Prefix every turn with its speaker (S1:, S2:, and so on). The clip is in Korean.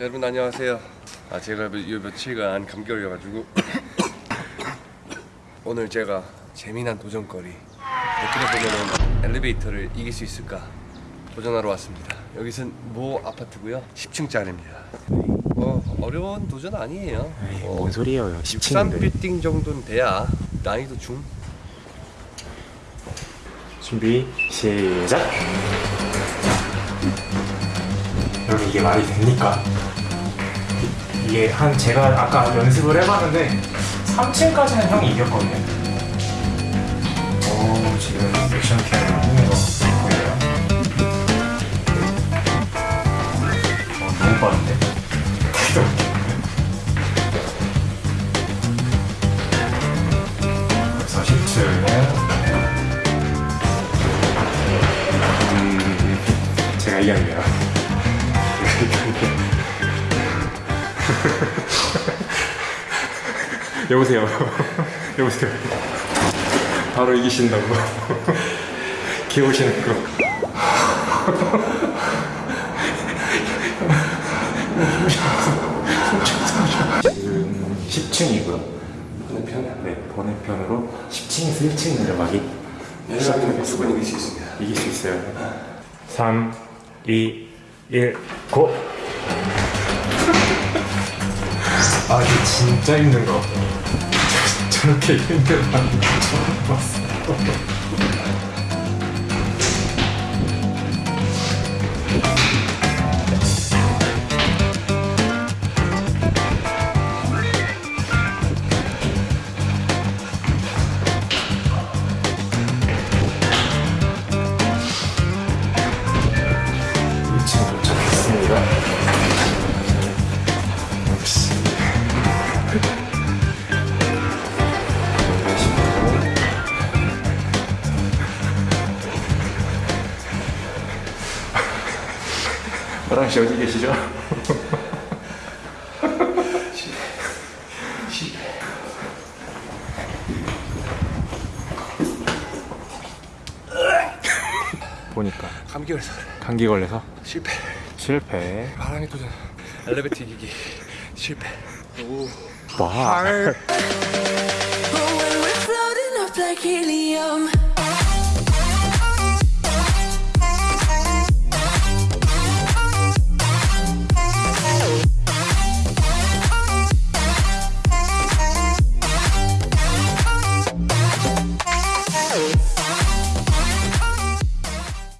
S1: 여러분 안녕하세요. 아 제가 요 며칠간 감기 걸려가지고 오늘 제가 재미난 도전거리 어떻게 보면 엘리베이터를 이길 수 있을까 도전하러 왔습니다. 여기는 모 아파트고요. 10층짜리입니다. 뭐 어려운 도전 아니에요.
S2: 에이,
S1: 어,
S2: 뭔 소리예요
S1: 63
S2: 10층인데
S1: 빌딩 정도는 돼야 난이도 중.
S2: 준비 시작 여러분 이게 말이 됩니까? 이- 이게 한 제가 아까 연습을 해봤는데 3층까지는 형이 이겼거든요 오 지금 액션 캠을 거 보여요? 어 너무 빠른데? 그래서 10층은 제가 이겼네요. 여보세요. 여보세요. 바로 이기신다고. 귀여우시는 거. 지금 10층이고요. 번외편? 네, 번외편으로 10층에서 1층 내려가기 시작하겠습니다.
S1: 이길 수 있습니다.
S2: 이길 수 있어요. 3, 2, 1, 고! 아, 이게 진짜 힘든 거. 저- 저렇게 힘든 거 처음 봤어. 화랑 씨 어디 계시죠? 보니까
S1: 감기 걸려서 그래.
S2: 감기 걸려서
S1: 실패.
S2: 실패.
S1: 바람의 도전. 엘리베이터 이기기 실패. 오.
S2: 와.